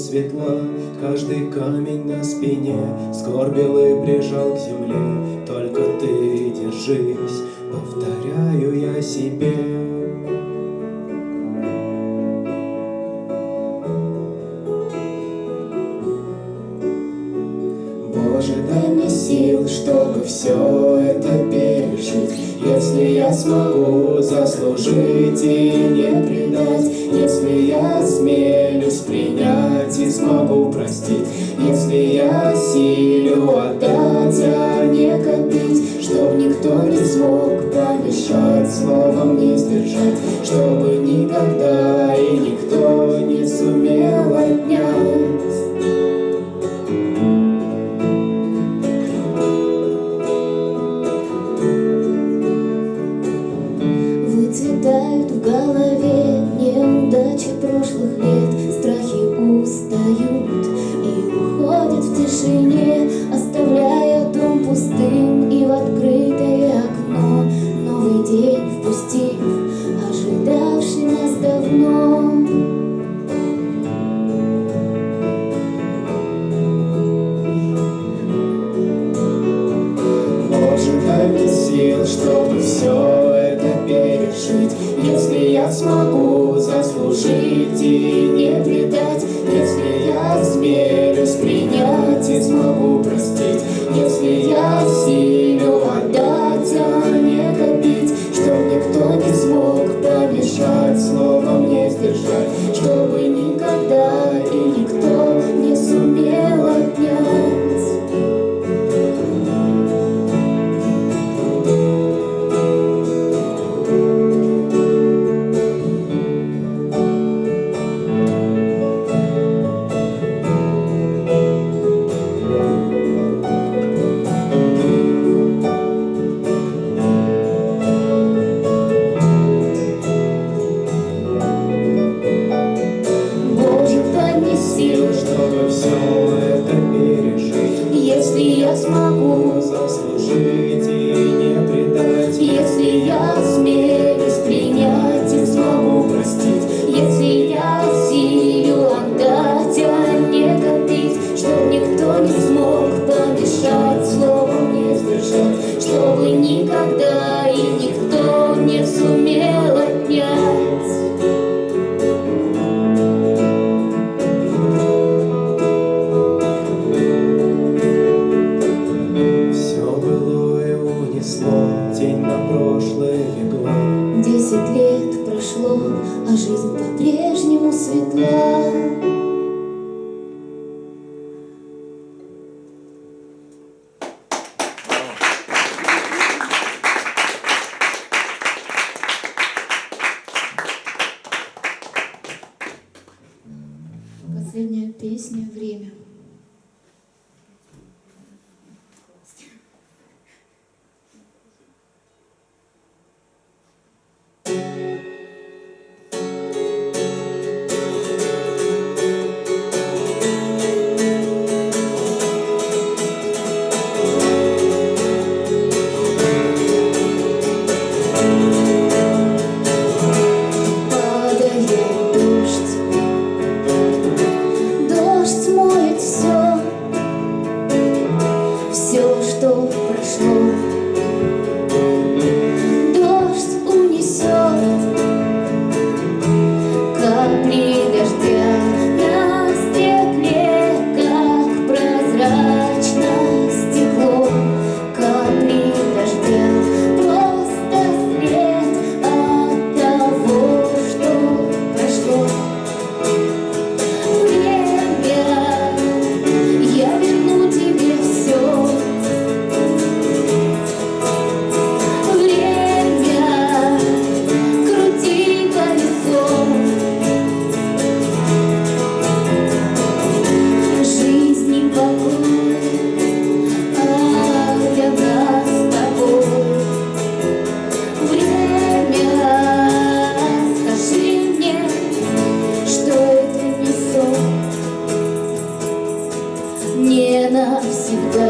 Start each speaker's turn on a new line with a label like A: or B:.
A: светла Каждый камень на спине Скорбил и прижал к земле. Только ты держись, повторяю я себе чтобы все это пережить. Если я смогу заслужить и не предать Если я смелюсь принять и смогу простить Если я силю отдать, а не копить Чтоб никто не смог помешать, словом не сдержать Чтобы
B: ожидавший нас давно.
A: Дай мне сил, чтобы все это пережить. Если я смогу заслужить и не предать Если я смелюсь принять и смогу простить. Если я силю
B: лет прошло, а жизнь по-прежнему светла Последняя песня «Время». Не сон, не навсегда.